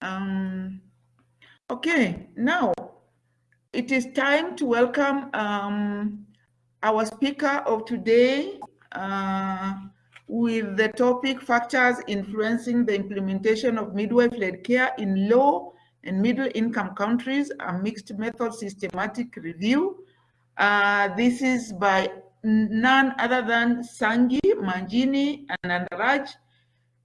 Um, okay, now it is time to welcome um, our speaker of today uh, with the topic factors influencing the implementation of midwife-led care in low and middle income countries, a mixed method systematic review. Uh, this is by none other than Sangi, Manjini, and Andaraj.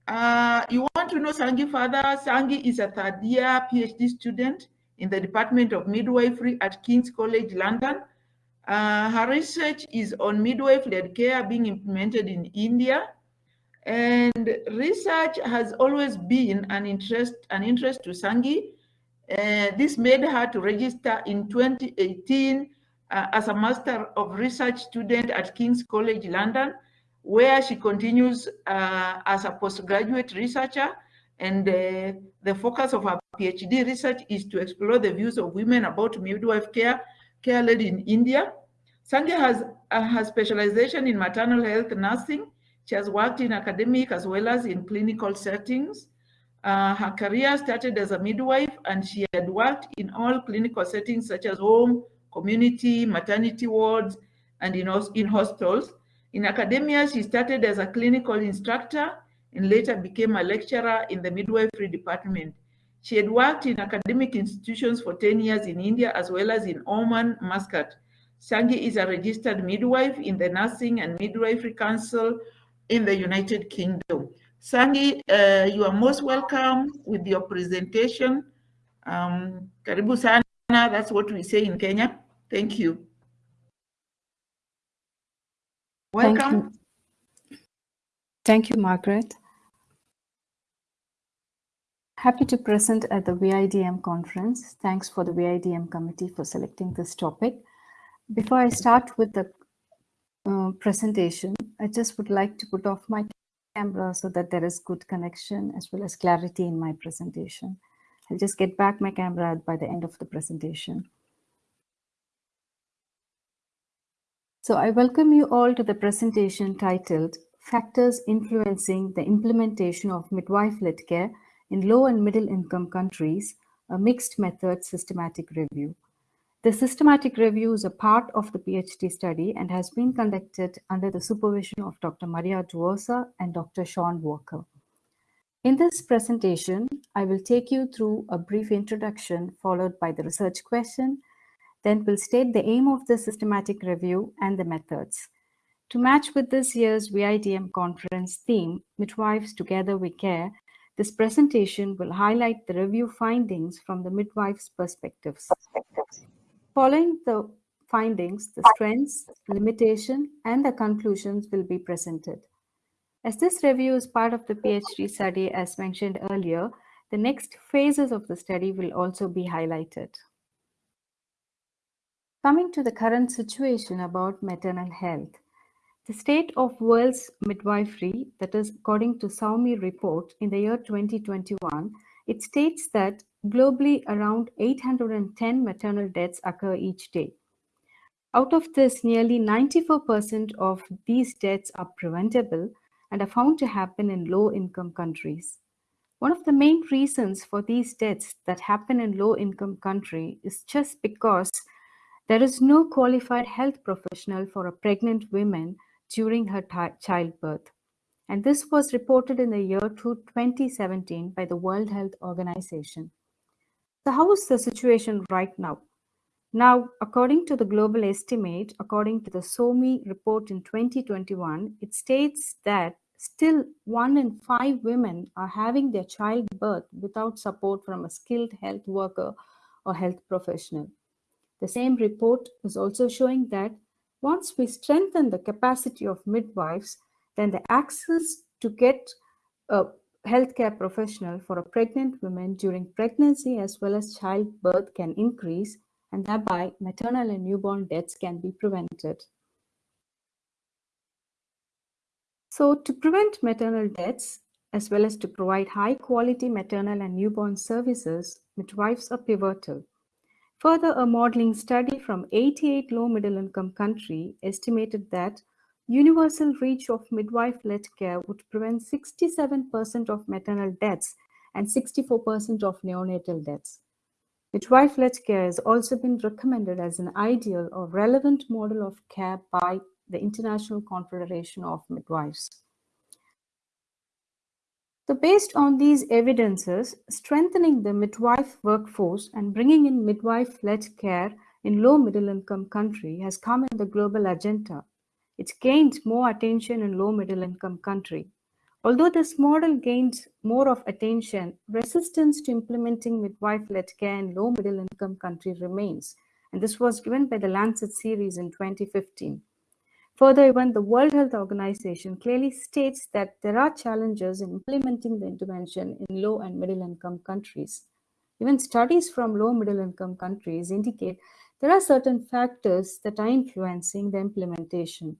Uh, you want to know Sangi further? Sangi is a third year PhD student in the Department of Midwifery at King's College London. Uh, her research is on midwife-led care being implemented in India. And research has always been an interest, an interest to Sangi. Uh, this made her to register in 2018 uh, as a Master of Research student at King's College London, where she continues uh, as a postgraduate researcher. And uh, the focus of her PhD research is to explore the views of women about midwife care, care led in India. Sangi has uh, specialization in maternal health nursing. She has worked in academic as well as in clinical settings. Uh, her career started as a midwife and she had worked in all clinical settings such as home, community, maternity wards, and in, in hospitals. In academia, she started as a clinical instructor and later became a lecturer in the midwifery department. She had worked in academic institutions for 10 years in India as well as in Oman, Muscat. Sangi is a registered midwife in the Nursing and Midwifery Council in the United Kingdom. Sangi, uh, you are most welcome with your presentation. Um, karibu sana, that's what we say in Kenya. Thank you. Welcome. Thank you, Thank you Margaret. Happy to present at the VIDM conference. Thanks for the VIDM committee for selecting this topic. Before I start with the uh, presentation, I just would like to put off my camera so that there is good connection as well as clarity in my presentation. I'll just get back my camera by the end of the presentation. So I welcome you all to the presentation titled Factors Influencing the Implementation of Midwife-Led Care in Low and Middle Income Countries, a Mixed Method Systematic Review. The systematic review is a part of the PhD study and has been conducted under the supervision of Dr. Maria Duosa and Dr. Sean Walker. In this presentation, I will take you through a brief introduction followed by the research question then we'll state the aim of the systematic review and the methods. To match with this year's VIDM conference theme, Midwives Together We Care, this presentation will highlight the review findings from the midwife's perspectives. Following the findings, the strengths, limitation, and the conclusions will be presented. As this review is part of the PhD study, as mentioned earlier, the next phases of the study will also be highlighted. Coming to the current situation about maternal health, the state of world's midwifery, that is according to SoWMy report in the year 2021, it states that globally around 810 maternal deaths occur each day. Out of this, nearly 94% of these deaths are preventable and are found to happen in low-income countries. One of the main reasons for these deaths that happen in low-income country is just because there is no qualified health professional for a pregnant woman during her childbirth. And this was reported in the year 2017 by the World Health Organization. So how is the situation right now? Now, according to the global estimate, according to the SoWMy report in 2021, it states that still one in five women are having their childbirth without support from a skilled health worker or health professional. The same report is also showing that once we strengthen the capacity of midwives, then the access to get a healthcare professional for a pregnant woman during pregnancy as well as childbirth can increase and thereby maternal and newborn deaths can be prevented. So to prevent maternal deaths, as well as to provide high quality maternal and newborn services, midwives are pivotal. Further, a modeling study from 88 low middle income country estimated that universal reach of midwife-led care would prevent 67% of maternal deaths and 64% of neonatal deaths. Midwife-led care has also been recommended as an ideal or relevant model of care by the International Confederation of Midwives. So based on these evidences, strengthening the midwife workforce and bringing in midwife-led care in low middle income country has come in the global agenda. It's gained more attention in low middle income country. Although this model gained more of attention, resistance to implementing midwife-led care in low middle income country remains. And this was given by the Lancet series in 2015. Further, even the World Health Organization clearly states that there are challenges in implementing the intervention in low and middle income countries. Even studies from low middle income countries indicate there are certain factors that are influencing the implementation.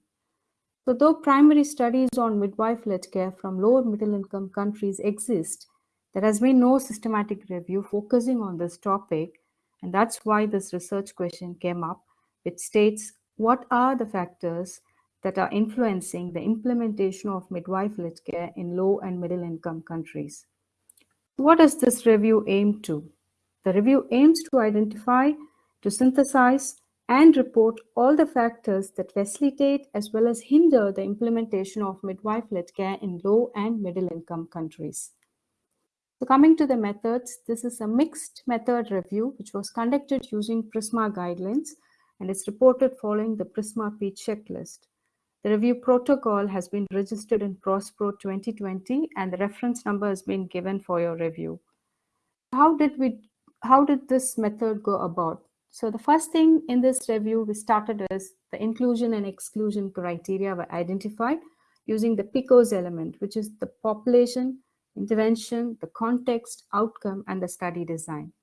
So though primary studies on midwife-led care from low and middle income countries exist, there has been no systematic review focusing on this topic, and that's why this research question came up, which states what are the factors that are influencing the implementation of midwife-led care in low and middle income countries. What does this review aim to? The review aims to identify, to synthesize, and report all the factors that facilitate as well as hinder the implementation of midwife-led care in low and middle income countries. So coming to the methods, this is a mixed method review which was conducted using PRISMA guidelines and is reported following the PRISMA-P checklist. The review protocol has been registered in PROSPERO 2020 and the reference number has been given for your review. How did we how did this method go about? So the first thing in this review we started is the inclusion and exclusion criteria were identified using the PICOS element, which is the population, intervention, the context, outcome, and the study design.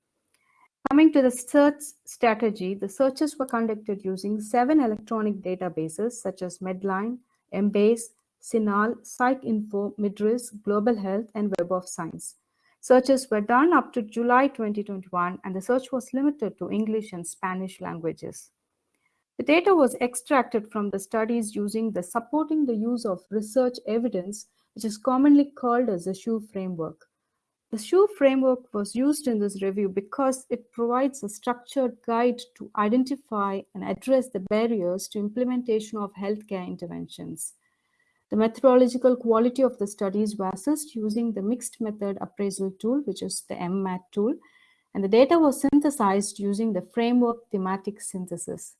Coming to the search strategy, the searches were conducted using seven electronic databases such as Medline, Embase, CINAHL, PsycInfo, MIDIRS, Global Health, and Web of Science. Searches were done up to July 2021, and the search was limited to English and Spanish languages. The data was extracted from the studies using the supporting the use of research evidence, which is commonly called as the SURE framework. The SURE framework was used in this review because it provides a structured guide to identify and address the barriers to implementation of healthcare interventions. The methodological quality of the studies was assessed using the mixed method appraisal tool, which is the MMAT tool, and the data was synthesized using the framework thematic synthesis.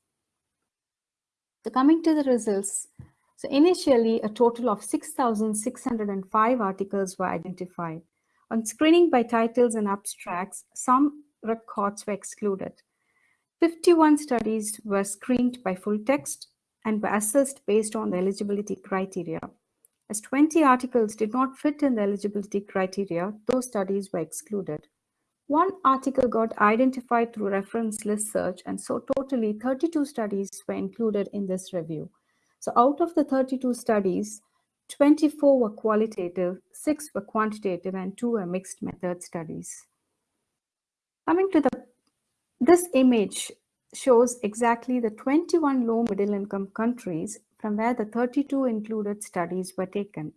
So coming to the results, so initially a total of 6,605 articles were identified. On screening by titles and abstracts, some records were excluded. 51 studies were screened by full text and were assessed based on the eligibility criteria. As 20 articles did not fit in the eligibility criteria, those studies were excluded. One article got identified through reference list search, and so totally 32 studies were included in this review. So out of the 32 studies, 24 were qualitative, 6 were quantitative, and 2 were mixed method studies. Coming to the this image shows exactly the 21 low middle income countries from where the 32 included studies were taken.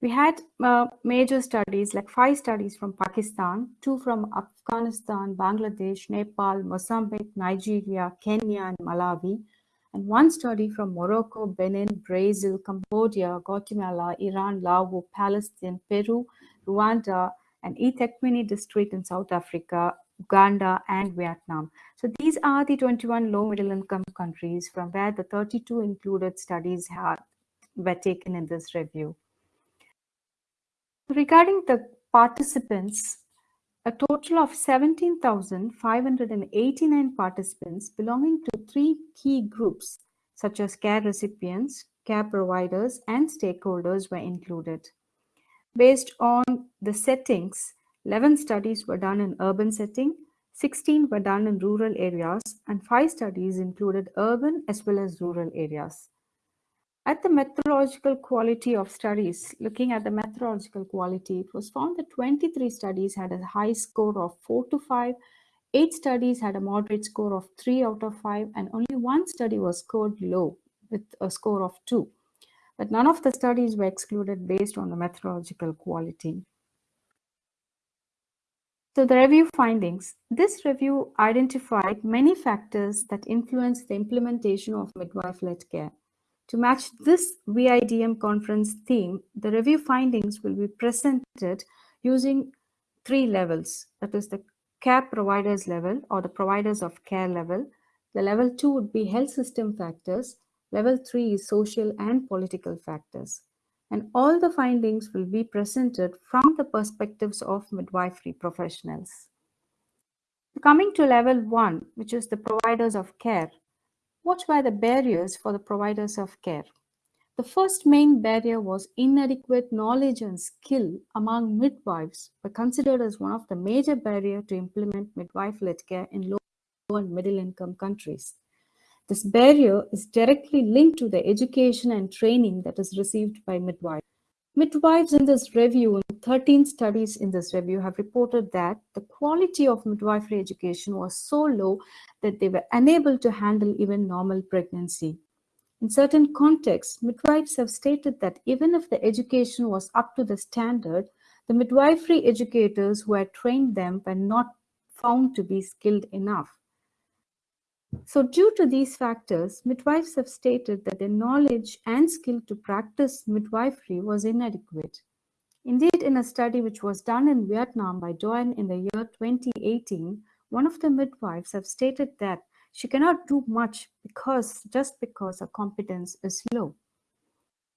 We had uh, major studies like five studies from Pakistan, two from Afghanistan, Bangladesh, Nepal, Mozambique, Nigeria, Kenya, and Malawi, and one study from Morocco, Benin, Brazil, Cambodia, Guatemala, Iran, Laos, Palestine, Peru, Rwanda, and eThekwini district in South Africa, Uganda, and Vietnam. So these are the 21 low middle income countries from where the 32 included studies were taken in this review. Regarding the participants, a total of 17,589 participants belonging to three key groups, such as care recipients, care providers, and stakeholders were included. Based on the settings, 11 studies were done in urban setting, 16 were done in rural areas, and 5 studies included urban as well as rural areas. At the methodological quality of studies, looking at the methodological quality, it was found that 23 studies had a high score of 4 to 5, 8 studies had a moderate score of 3 out of 5, and only one study was scored low with a score of 2. But none of the studies were excluded based on the methodological quality. So the review findings. This review identified many factors that influence the implementation of midwife-led care. To match this VIDM conference theme, the review findings will be presented using three levels. That is the care providers level or the providers of care level. The level two would be health system factors. Level three is social and political factors and all the findings will be presented from the perspectives of midwifery professionals. Coming to level one, which is the providers of care, what were the barriers for the providers of care? The first main barrier was inadequate knowledge and skill among midwives were considered as one of the major barriers to implement midwife-led care in low and middle income countries. This barrier is directly linked to the education and training that is received by midwives. Midwives in this review, 13 studies in this review have reported that the quality of midwifery education was so low that they were unable to handle even normal pregnancy. In certain contexts, midwives have stated that even if the education was up to the standard, the midwifery educators who had trained them were not found to be skilled enough. So due to these factors, midwives have stated that their knowledge and skill to practice midwifery was inadequate. Indeed, in a study which was done in Vietnam by Doan in the year 2018, one of the midwives have stated that she cannot do much because just because her competence is low.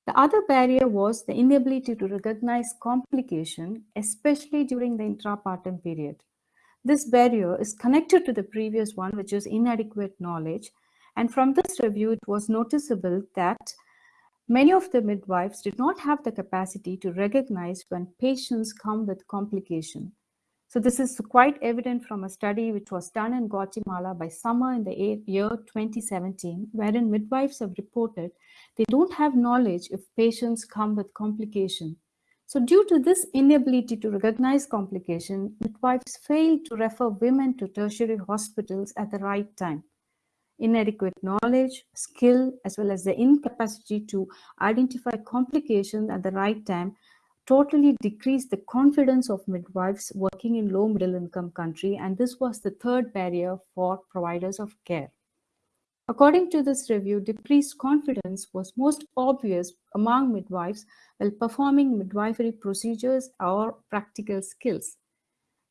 The other barrier was the inability to recognize complication, especially during the intrapartum period. This barrier is connected to the previous one, which is inadequate knowledge. And from this review, it was noticeable that many of the midwives did not have the capacity to recognize when patients come with complication. So this is quite evident from a study which was done in Guatemala by summer in the year 2017, wherein midwives have reported they don't have knowledge if patients come with complication. So due to this inability to recognize complication, midwives fail to refer women to tertiary hospitals at the right time. Inadequate knowledge, skill, as well as the incapacity to identify complications at the right time totally decreased the confidence of midwives working in low middle income country and this was the third barrier for providers of care. According to this review, decreased confidence was most obvious among midwives while performing midwifery procedures or practical skills.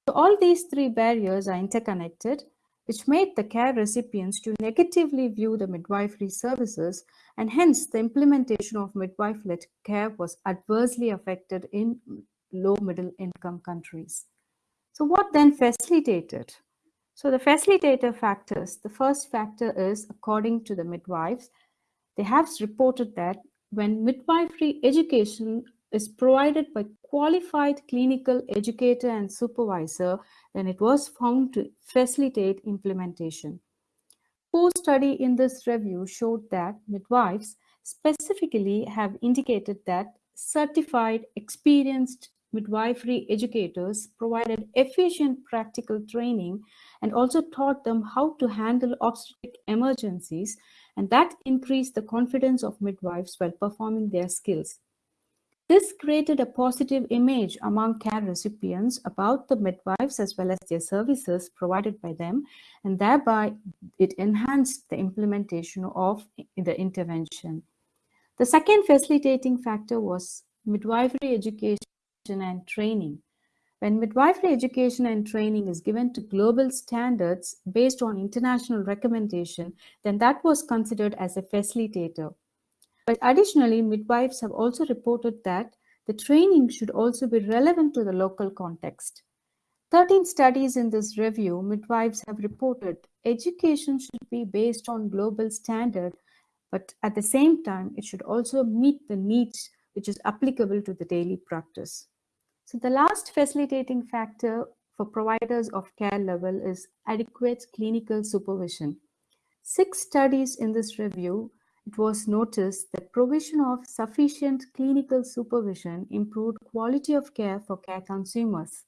So all these three barriers are interconnected, which made the care recipients to negatively view the midwifery services, and hence the implementation of midwife-led care was adversely affected in low middle income countries. So what then facilitated? So the facilitator factors, the first factor is according to the midwives, they have reported that when midwifery education is provided by qualified clinical educator and supervisor, then it was found to facilitate implementation. Post study in this review showed that midwives specifically have indicated that certified, experienced midwifery educators provided efficient practical training and also taught them how to handle obstetric emergencies and that increased the confidence of midwives while performing their skills. This created a positive image among care recipients about the midwives as well as their services provided by them, and thereby it enhanced the implementation of the intervention. The second facilitating factor was midwifery education and training. When midwifery education and training is given to global standards based on international recommendation, then that was considered as a facilitator. But additionally, midwives have also reported that the training should also be relevant to the local context. 13 studies in this review, midwives have reported education should be based on global standard, but at the same time, it should also meet the needs which is applicable to the daily practice. So the last facilitating factor for providers of care level is adequate clinical supervision. Six studies in this review, it was noticed that provision of sufficient clinical supervision improved quality of care for care consumers.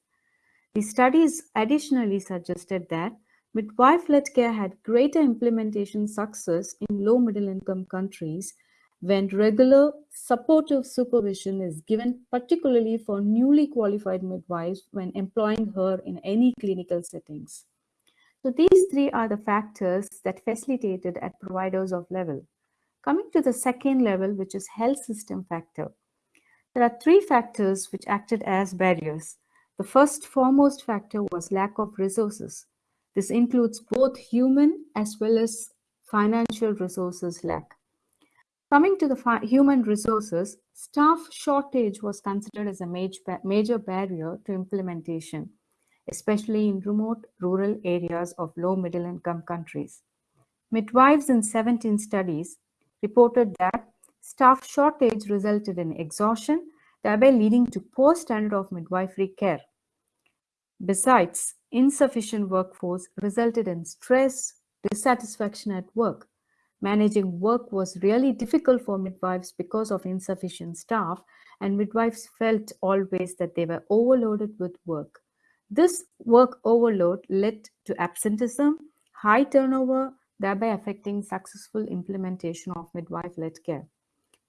The studies additionally suggested that midwife-led care had greater implementation success in low middle income countries when regular supportive supervision is given, particularly for newly qualified midwives when employing her in any clinical settings. So these three are the factors that facilitated at providers of level. Coming to the second level, which is health system factor. There are three factors which acted as barriers. The first foremost factor was lack of resources. This includes both human as well as financial resources lack. Coming to the human resources, staff shortage was considered as a major, major barrier to implementation, especially in remote rural areas of low middle income countries. Midwives in 17 studies reported that staff shortage resulted in exhaustion, thereby leading to poor standard of midwifery care. Besides, insufficient workforce resulted in stress, dissatisfaction at work, Managing work was really difficult for midwives because of insufficient staff, and midwives felt always that they were overloaded with work. This work overload led to absenteeism, high turnover, thereby affecting successful implementation of midwife-led care.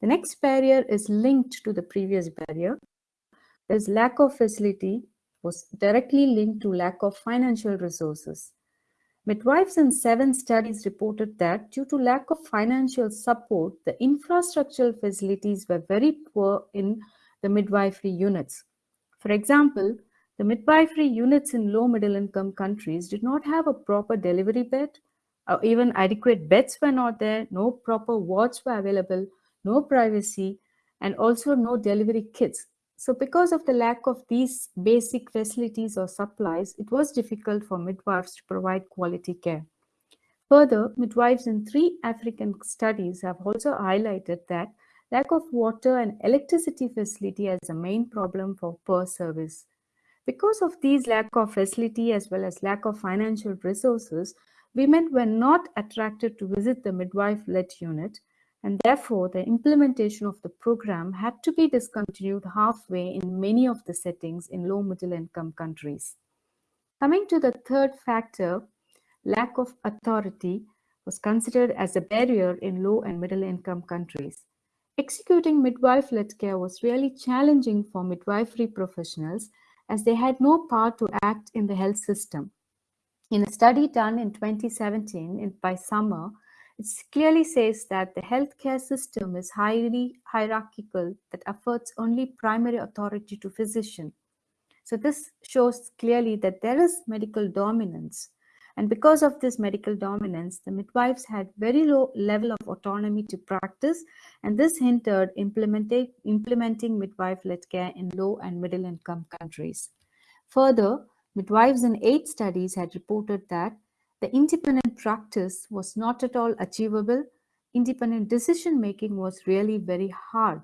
The next barrier is linked to the previous barrier. There's lack of facility was directly linked to lack of financial resources. Midwives in seven studies reported that due to lack of financial support, the infrastructural facilities were very poor in the midwifery units. For example, the midwifery units in low middle income countries did not have a proper delivery bed, or even adequate beds were not there, no proper wards were available, no privacy, and also no delivery kits. So because of the lack of these basic facilities or supplies, it was difficult for midwives to provide quality care. Further, midwives in three African studies have also highlighted that lack of water and electricity facility as a main problem for poor service. Because of these lack of facility as well as lack of financial resources, women were not attracted to visit the midwife-led unit and therefore the implementation of the program had to be discontinued halfway in many of the settings in low middle income countries. Coming to the third factor, lack of authority was considered as a barrier in low and middle income countries. Executing midwife-led care was really challenging for midwifery professionals as they had no power to act in the health system. In a study done in 2017 by Summer, it clearly says that the healthcare system is highly hierarchical that affords only primary authority to physician. So this shows clearly that there is medical dominance. And because of this medical dominance, the midwives had very low level of autonomy to practice, and this hindered implementing, midwife-led care in low and middle income countries. Further, midwives in eight studies had reported that the independent practice was not at all achievable. Independent decision making was really very hard.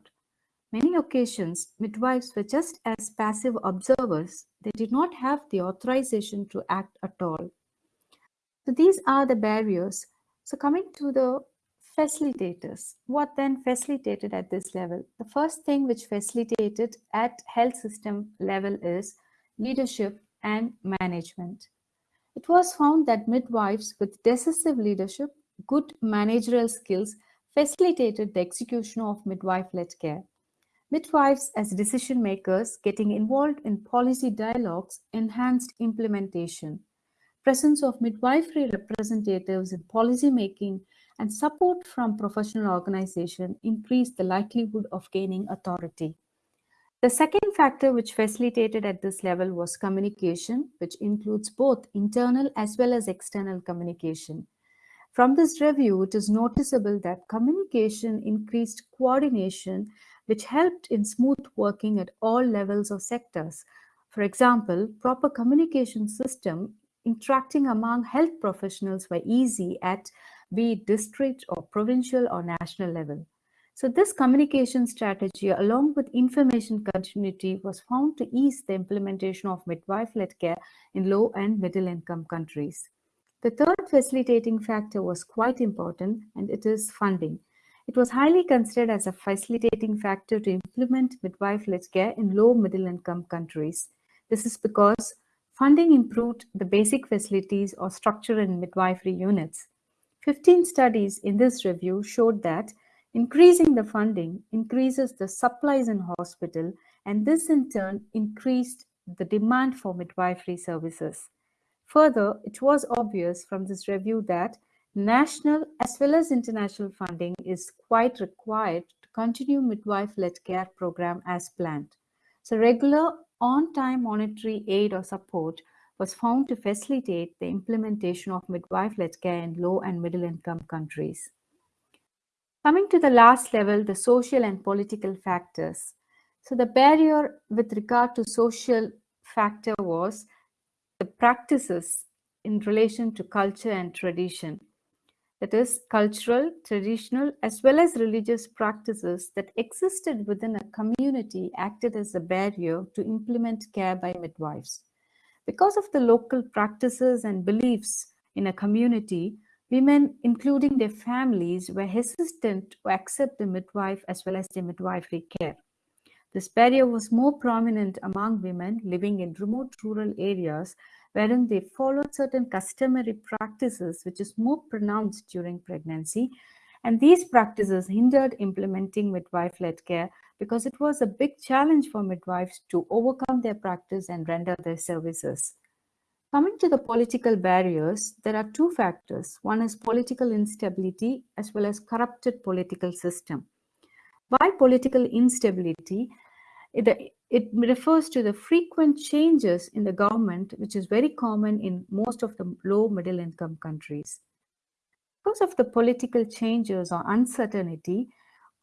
Many occasions, midwives were just as passive observers. They did not have the authorization to act at all. So these are the barriers. So coming to the facilitators, what then facilitated at this level? The first thing which facilitated at health system level is leadership and management. It was found that midwives with decisive leadership, good managerial skills facilitated the execution of midwife-led care. Midwives as decision makers getting involved in policy dialogues enhanced implementation. Presence of midwifery representatives in policy making and support from professional organization increased the likelihood of gaining authority. The second factor which facilitated at this level was communication, which includes both internal as well as external communication. From this review, it is noticeable that communication increased coordination, which helped in smooth working at all levels of sectors. For example, proper communication system interacting among health professionals were easy at be it district or provincial or national level. So this communication strategy along with information continuity was found to ease the implementation of midwife-led care in low and middle income countries. The third facilitating factor was quite important and it is funding. It was highly considered as a facilitating factor to implement midwife-led care in low middle income countries. This is because funding improved the basic facilities or structure in midwifery units. 15 studies in this review showed that Increasing the funding increases the supplies in hospital and this in turn increased the demand for midwifery services. Further, it was obvious from this review that national as well as international funding is quite required to continue midwife-led care program as planned. So regular on-time monetary aid or support was found to facilitate the implementation of midwife-led care in low and middle income countries. Coming to the last level, the social and political factors. So the barrier with regard to social factor was the practices in relation to culture and tradition. That is cultural, traditional, as well as religious practices that existed within a community acted as a barrier to implement care by midwives. Because of the local practices and beliefs in a community, women, including their families, were hesitant to accept the midwife as well as the midwifery care. This barrier was more prominent among women living in remote rural areas wherein they followed certain customary practices which is more pronounced during pregnancy and these practices hindered implementing midwife-led care because it was a big challenge for midwives to overcome their practice and render their services. Coming to the political barriers, there are two factors. One is political instability as well as corrupted political system. By political instability, it, it refers to the frequent changes in the government, which is very common in most of the low middle income countries. Because of the political changes or uncertainty,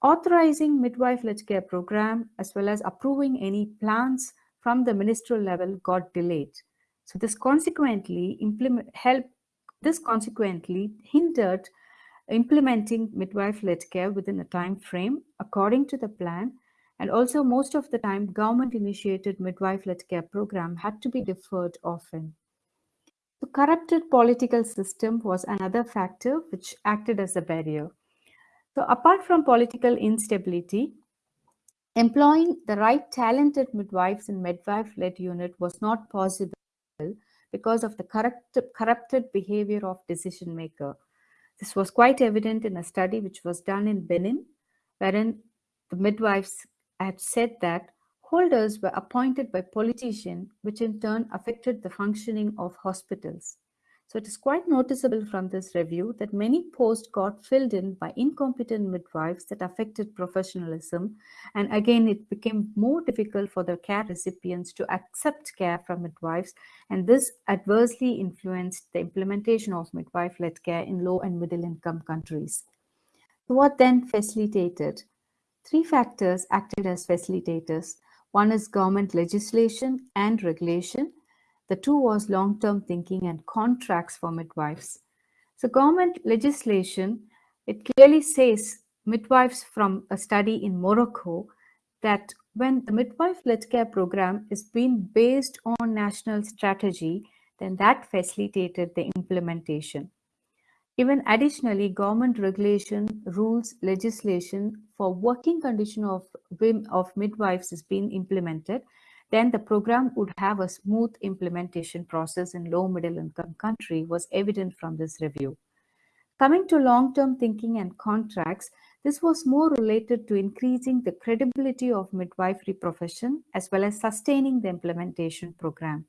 authorizing midwife-led care program as well as approving any plans from the ministerial level got delayed. So this consequently help this consequently hindered implementing midwife-led care within a time frame according to the plan and also most of the time government initiated midwife-led care program had to be deferred often. The corrupted political system was another factor which acted as a barrier. So apart from political instability, employing the right talented midwives in midwife-led unit was not possible because of the corrupt, corrupted behavior of decision maker. This was quite evident in a study which was done in Benin, wherein the midwives had said that holders were appointed by politicians, which in turn affected the functioning of hospitals. So it is quite noticeable from this review that many posts got filled in by incompetent midwives that affected professionalism. And again, it became more difficult for the care recipients to accept care from midwives. And this adversely influenced the implementation of midwife-led care in low and middle income countries. So what then facilitated? Three factors acted as facilitators. One is government legislation and regulation. The two was long-term thinking and contracts for midwives. So government legislation, it clearly says midwives from a study in Morocco that when the midwife-led care program is being based on national strategy, then that facilitated the implementation. Even additionally, government regulation, rules, legislation for working condition of, of midwives is being implemented, then the program would have a smooth implementation process in low middle income country was evident from this review. Coming to long-term thinking and contracts, this was more related to increasing the credibility of midwifery profession as well as sustaining the implementation program.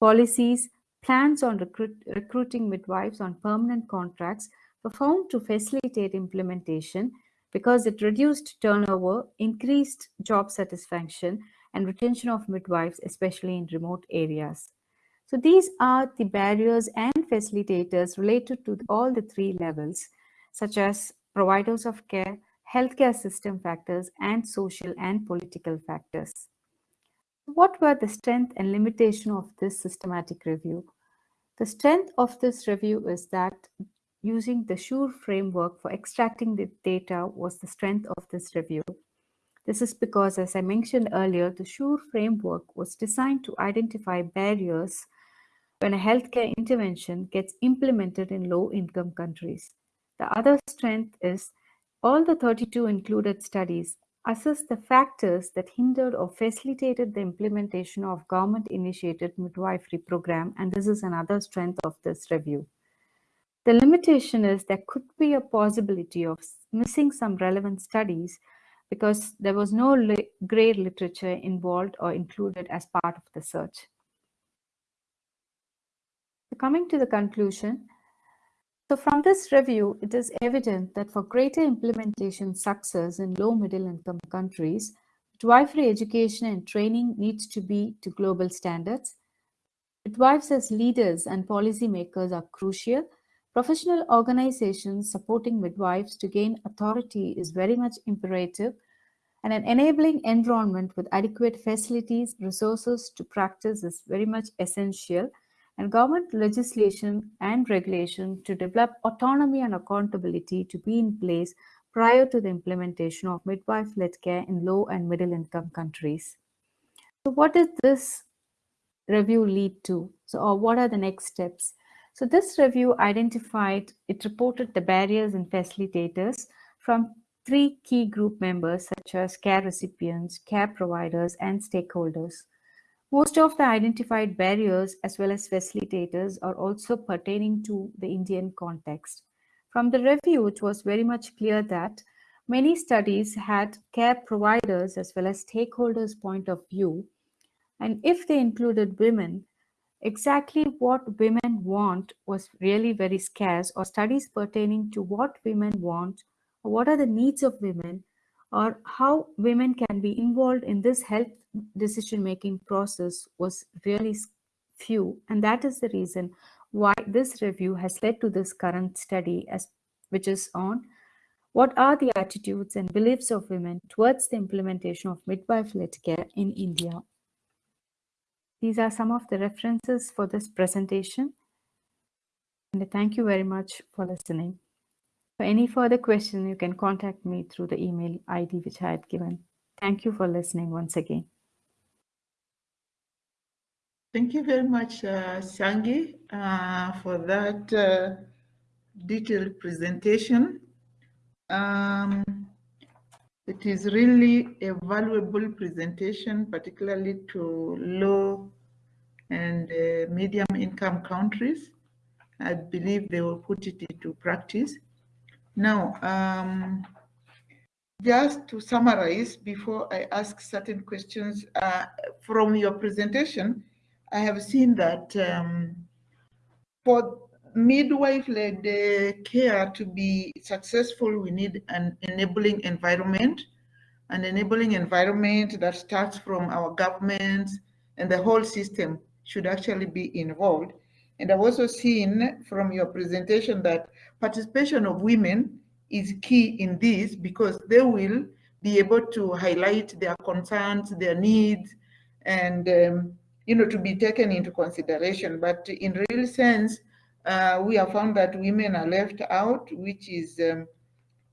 Policies, Plans on recruit, recruiting midwives on permanent contracts were found to facilitate implementation because it reduced turnover, increased job satisfaction, and retention of midwives, especially in remote areas. So these are the barriers and facilitators related to all the three levels, such as providers of care, healthcare system factors, and social and political factors. What were the strength and limitation of this systematic review? The strength of this review is that using the SURE framework for extracting the data was the strength of this review. This is because, as I mentioned earlier, the SURE framework was designed to identify barriers when a healthcare intervention gets implemented in low-income countries. The other strength is all the 32 included studies assess the factors that hindered or facilitated the implementation of government-initiated midwifery program, and this is another strength of this review. The limitation is there could be a possibility of missing some relevant studies because there was no li grey literature involved or included as part of the search. So coming to the conclusion, so from this review, it is evident that for greater implementation success in low middle income countries, midwifery education and training needs to be to global standards. Midwives as leaders and policymakers are crucial. Professional organizations supporting midwives to gain authority is very much imperative and an enabling environment with adequate facilities, resources to practice is very much essential and government legislation and regulation to develop autonomy and accountability to be in place prior to the implementation of midwife-led care in low and middle income countries. So what did this review lead to? So or what are the next steps? So this review identified, it reported the barriers and facilitators from three key group members such as care recipients, care providers, and stakeholders. Most of the identified barriers as well as facilitators are also pertaining to the Indian context. From the review, it was very much clear that many studies had care providers as well as stakeholders' point of view. And if they included women, exactly what women want was really very scarce or studies pertaining to what women want, what are the needs of women, or how women can be involved in this health decision-making process was really few. And that is the reason why this review has led to this current study, as which is on what are the attitudes and beliefs of women towards the implementation of midwife-led care in India. These are some of the references for this presentation. And thank you very much for listening. For any further question, you can contact me through the email ID which I had given. Thank you for listening once again. Thank you very much, uh, uh, for that uh, detailed presentation. Um, it is really a valuable presentation, particularly to low and uh, medium income countries. I believe they will put it into practice. Now, um, just to summarize before I ask certain questions uh, from your presentation, I have seen that um, for midwife-led uh, care to be successful, we need an enabling environment, an enabling environment that starts from our governments and the whole system should actually be involved. And I've also seen from your presentation that participation of women is key in this because they will be able to highlight their concerns, their needs, and um, you know to be taken into consideration. But in real sense, uh, we have found that women are left out, which is um,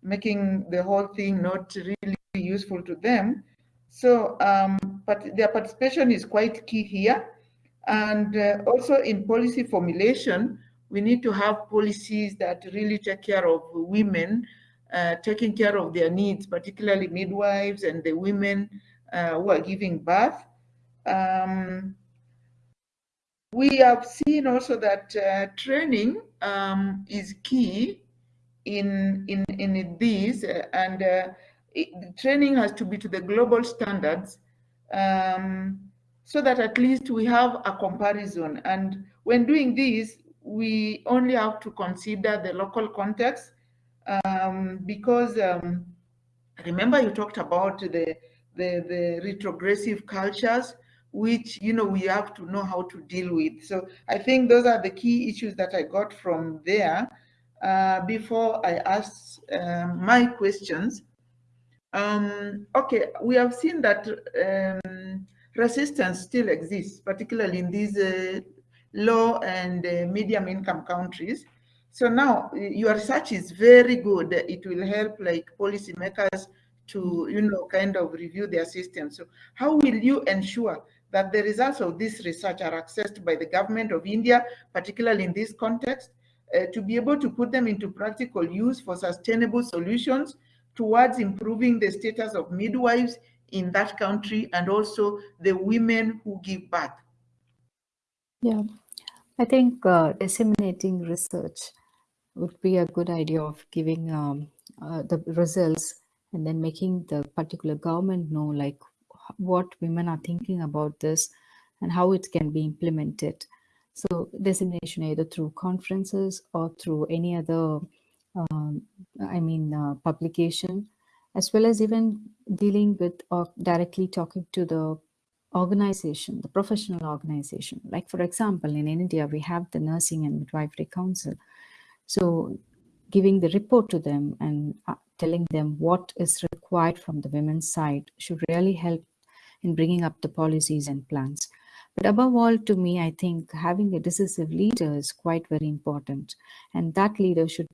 making the whole thing not really useful to them. So, um, but their participation is quite key here. And uh, also in policy formulation, we need to have policies that really take care of women, uh, taking care of their needs, particularly midwives and the women uh, who are giving birth. Um, we have seen also that uh, training um, is key in in in this, uh, and uh, it, training has to be to the global standards. Um, so that at least we have a comparison. And when doing this, we only have to consider the local context um, because um, remember you talked about the, the, the retrogressive cultures which you know we have to know how to deal with. So i think those are the key issues that i got from there. Uh, before i ask uh, my questions um, okay we have seen that um, resistance still exists, particularly in these uh, low and uh, medium income countries. So now your research is very good. It will help like policymakers to, you know, kind of review their system. So how will you ensure that the results of this research are accessed by the government of India, particularly in this context, uh, to be able to put them into practical use for sustainable solutions towards improving the status of midwives in that country and also the women who give birth? Yeah, I think uh, disseminating research would be a good idea of giving um, uh, the results and then making the particular government know like what women are thinking about this and how it can be implemented. So dissemination either through conferences or through any other, um, I mean, uh, publication, as well as even dealing with or directly talking to the organization, the professional organization. Like for example, in India, we have the Nursing and Midwifery Council. So giving the report to them and uh, telling them what is required from the women's side should really help in bringing up the policies and plans. But above all, to me, I think having a decisive leader is quite very important. And that leader should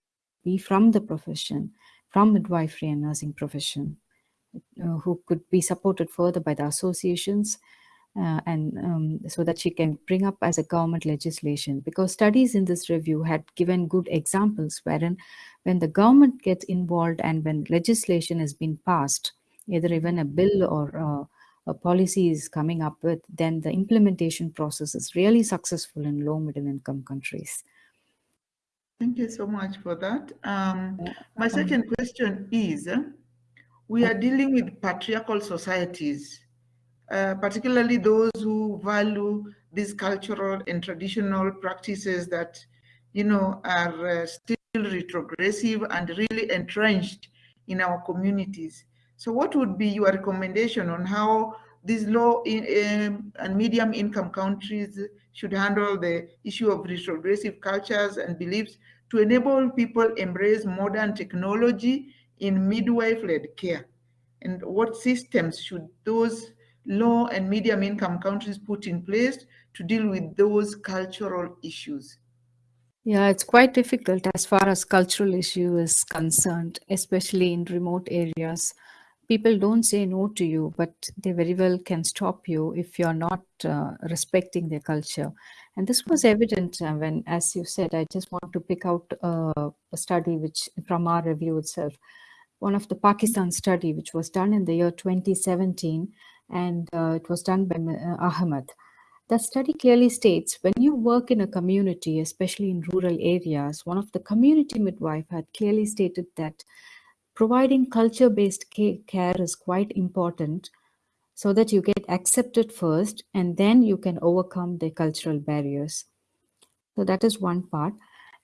be from the profession, from midwifery and nursing profession, who could be supported further by the associations uh, and um, so that she can bring up as a government legislation because studies in this review had given good examples wherein when the government gets involved and when legislation has been passed either even a bill or uh, a policy is coming up with, then the implementation process is really successful in low middle income countries. Thank you so much for that. Um, my second question is, we are dealing with patriarchal societies, uh, particularly those who value these cultural and traditional practices that, you know, are uh, still retrogressive and really entrenched in our communities. So what would be your recommendation on how these low in, um, and medium income countries should handle the issue of retrogressive cultures and beliefs to enable people embrace modern technology in midwife-led care? And what systems should those low and medium income countries put in place to deal with those cultural issues? Yeah, it's quite difficult as far as cultural issue is concerned, especially in remote areas people don't say no to you, but they very well can stop you if you're not uh, respecting their culture. And this was evident uh, when, as you said, I just want to pick out uh, a study which from our review itself, one of the Pakistan study, which was done in the year 2017, and uh, it was done by uh, Ahmed. The study clearly states when you work in a community, especially in rural areas, one of the community midwife had clearly stated that providing culture-based care is quite important so that you get accepted first and then you can overcome the cultural barriers. So that is one part.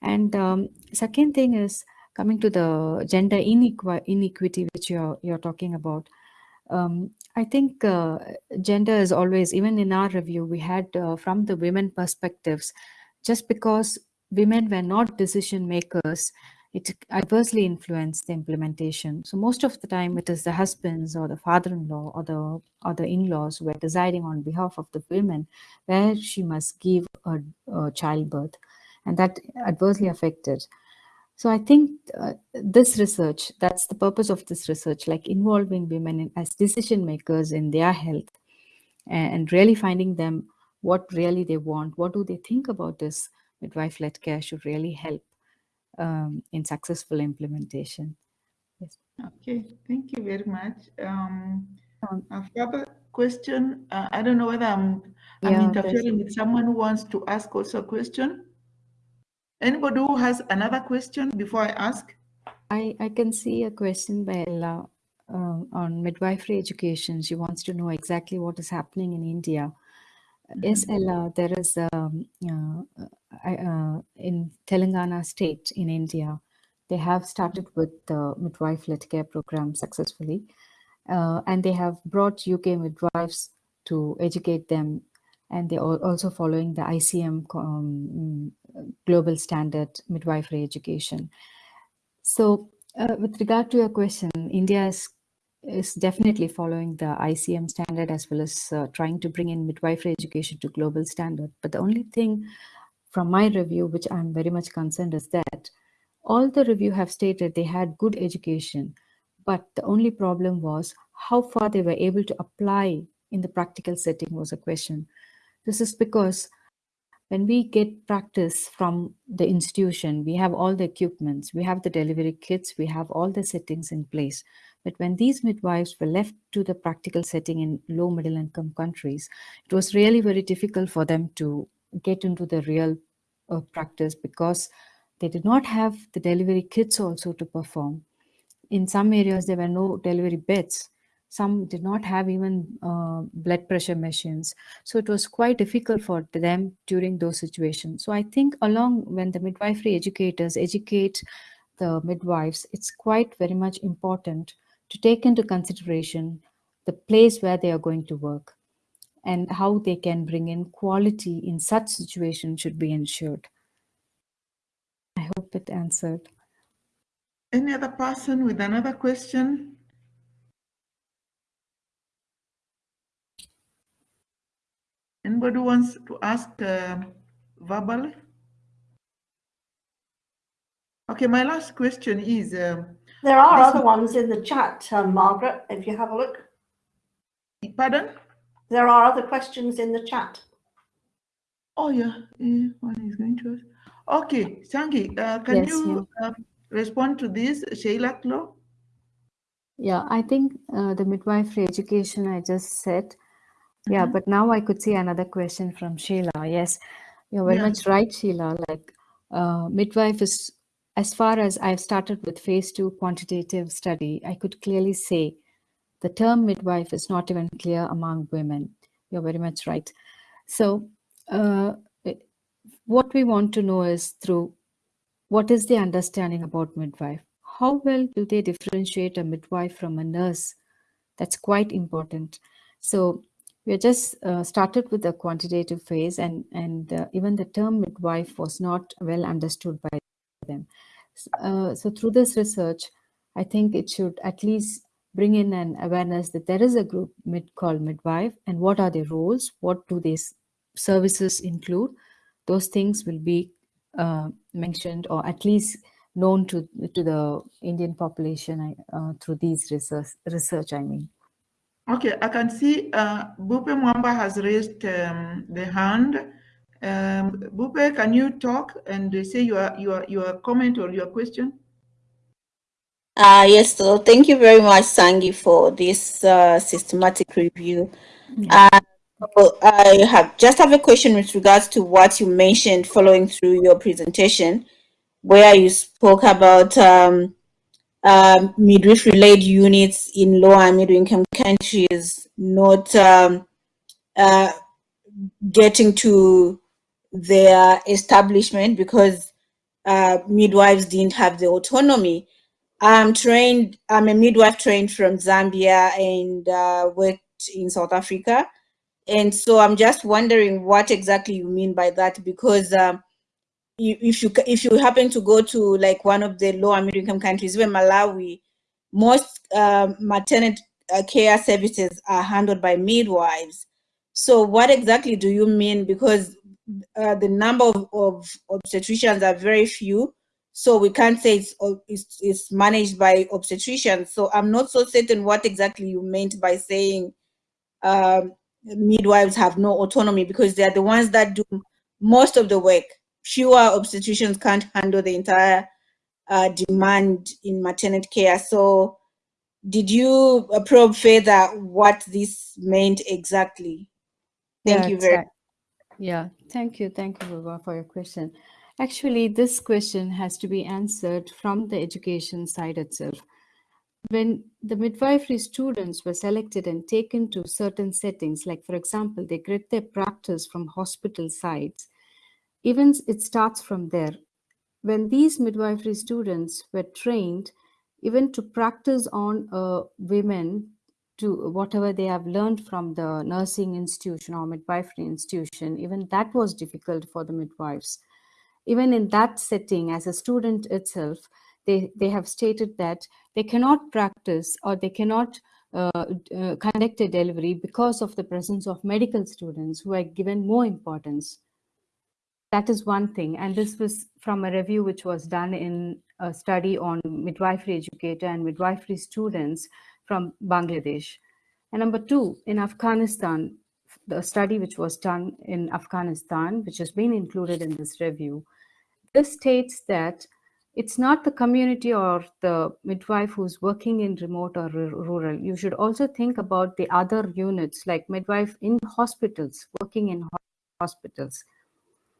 And um, second thing is coming to the gender inequ inequity, which you're, you're talking about. Um, I think uh, gender is always, even in our review, we had uh, from the women perspectives, just because women were not decision makers, it adversely influenced the implementation. So most of the time it is the husbands or the father-in-law or the or the in-laws who are deciding on behalf of the women where she must give a, a childbirth and that adversely affected. So I think uh, this research, that's the purpose of this research, like involving women in, as decision makers in their health and, and really finding them what really they want, what do they think about this midwife-led care should really help um, in successful implementation. Yes. Okay, thank you very much. Um, um, a further question, uh, I don't know whether I'm, I'm yeah, interfering with someone who wants to ask also a question. Anybody who has another question before I ask? I, I can see a question by Ella uh, on midwifery education. She wants to know exactly what is happening in India Yes, mm-hmm. Ella, there is um, uh, uh, in Telangana state in India, they have started with the midwife-led care program successfully, uh, and they have brought UK midwives to educate them, and they are also following the ICM um, global standard midwifery education. So, uh, with regard to your question, India is is definitely following the ICM standard as well as uh, trying to bring in midwifery education to global standard. But the only thing from my review, which I'm very much concerned is that all the review have stated they had good education, but the only problem was how far they were able to apply in the practical setting was a question. This is because when we get practice from the institution, we have all the equipments, we have the delivery kits, we have all the settings in place. But when these midwives were left to the practical setting in low middle income countries, it was really very difficult for them to get into the real uh, practice because they did not have the delivery kits also to perform. in some areas, there were no delivery beds. Some did not have even uh, blood pressure machines. So it was quite difficult for them during those situations. So I think along when the midwifery educators educate the midwives, it's quite very much important to take into consideration the place where they are going to work and how they can bring in quality in such situations should be ensured. I hope it answered. Any other person with another question? Anybody wants to ask uh, verbally? Okay, my last question is. Um, there are other ones in the chat, um, Margaret, if you have a look. Pardon? There are other questions in the chat. Oh, yeah. yeah one is going to ask. Okay, Sangi, uh, can yes, you yeah. uh, respond to this, Sheila Klo? Yeah, I think uh, the midwifery education I just said. Yeah, but now I could see another question from Sheila. Yes, you're very yeah. much right, Sheila. Like uh, midwife is, as far as I've started with phase two quantitative study, I could clearly say the term midwife is not even clear among women. You're very much right. So uh, what we want to know is through what is the understanding about midwife? How well do they differentiate a midwife from a nurse? That's quite important. So we just uh, started with the quantitative phase and, and uh, even the term midwife was not well understood by them. Uh, so through this research, I think it should at least bring in an awareness that there is a group mid called midwife and what are their roles, what do these services include. Those things will be uh, mentioned or at least known to to the Indian population uh, through these research, research, I mean. Okay, I can see uh, Bupe Mwamba has raised um, the hand. Um, Bupe, can you talk and say your, your, your comment or your question? Uh, yes, so thank you very much, Sangi, for this uh, systematic review. Yeah. Uh, I have just have a question with regards to what you mentioned following through your presentation, where you spoke about um, um, midwifery-led units in low and middle-income countries not um, uh, getting to their establishment because uh, midwives didn't have the autonomy. I'm trained, I'm a midwife trained from Zambia and uh, worked in South Africa. And so I'm just wondering what exactly you mean by that, because um, if you if you happen to go to like one of the low middle income countries, even Malawi, most uh, maternity uh, care services are handled by midwives. So what exactly do you mean? Because uh, the number of, of obstetricians are very few so we can't say it's, it's, it's managed by obstetricians. So I'm not so certain what exactly you meant by saying um, midwives have no autonomy because they're the ones that do most of the work. Fewer obstetricians can't handle the entire uh, demand in maternity care. So did you probe further what this meant exactly? Thank yeah, you very much. Yeah, thank you. Thank you, for your question. Actually, this question has to be answered from the education side itself. When the midwifery students were selected and taken to certain settings, like for example, they get their practice from hospital sites, even it starts from there. When these midwifery students were trained, even to practice on uh, women to whatever they have learned from the nursing institution or midwifery institution, even that was difficult for the midwives even in that setting as a student itself, they, they have stated that they cannot practice or they cannot uh, uh, conduct a delivery because of the presence of medical students who are given more importance. That is one thing. And this was from a review which was done in a study on midwifery educator and midwifery students from Bangladesh. And number two, in Afghanistan, the study which was done in Afghanistan, which has been included in this review, this states that it's not the community or the midwife who's working in remote or rural. You should also think about the other units like midwife in hospitals, working in hospitals.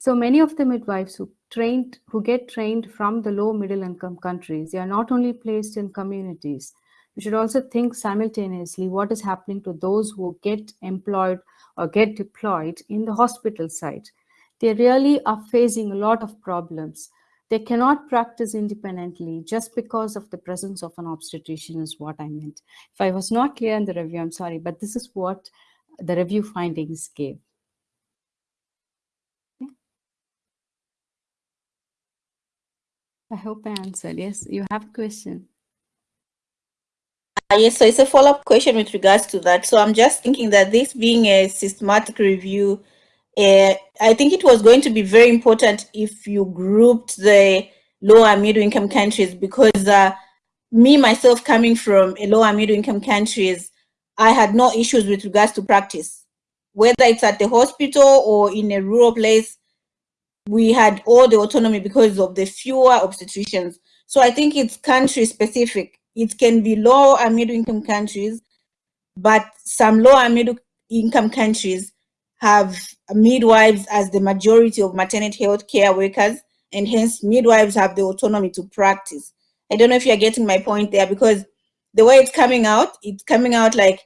So many of the midwives who trained, who get trained from the low middle income countries, they are not only placed in communities, we should also think simultaneously what is happening to those who get employed or get deployed in the hospital site. They really are facing a lot of problems. They cannot practice independently just because of the presence of an obstetrician is what I meant. If I was not clear in the review, I'm sorry, but this is what the review findings gave. I hope I answered. Yes, you have a question. Uh, yes, so it's a follow-up question with regards to that. So I'm just thinking that this being a systematic review, uh, I think it was going to be very important if you grouped the lower middle income countries because uh, me, myself, coming from a lower middle income countries, I had no issues with regards to practice. Whether it's at the hospital or in a rural place, we had all the autonomy because of the fewer obstetricians. So I think it's country specific. It can be low and middle income countries, but some low and middle income countries have midwives as the majority of maternity health care workers, and hence midwives have the autonomy to practice. I don't know if you're getting my point there because the way it's coming out, it's coming out like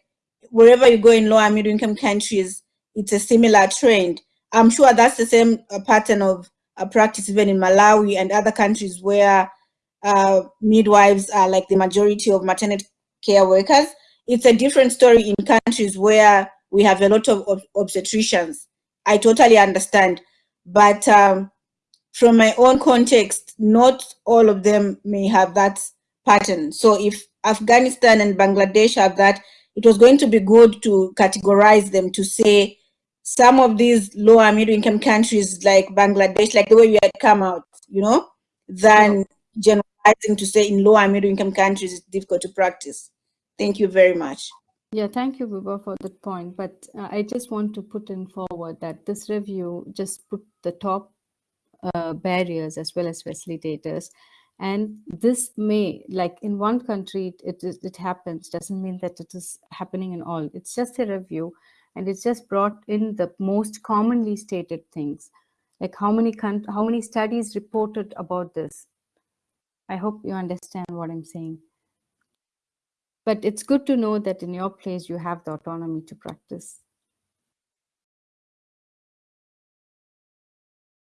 wherever you go in low and middle income countries, it's a similar trend. I'm sure that's the same uh, pattern of uh, practice even in Malawi and other countries where uh, midwives are like the majority of maternity care workers. It's a different story in countries where we have a lot of ob obstetricians. I totally understand. But um, from my own context, not all of them may have that pattern. So if Afghanistan and Bangladesh have that, it was going to be good to categorize them to say some of these lower middle income countries like Bangladesh, like the way we had come out, you know, than generalizing to say in lower middle income countries it's difficult to practice. Thank you very much. Yeah, thank you, Buba, for that point. But uh, I just want to put in forward that this review just put the top uh, barriers as well as facilitators. And this may, like in one country, it, it, it happens, doesn't mean that it is happening in all. It's just a review and it's just brought in the most commonly stated things. Like how many how many studies reported about this? I hope you understand what i'm saying. But it's good to know that in your place you have the autonomy to practice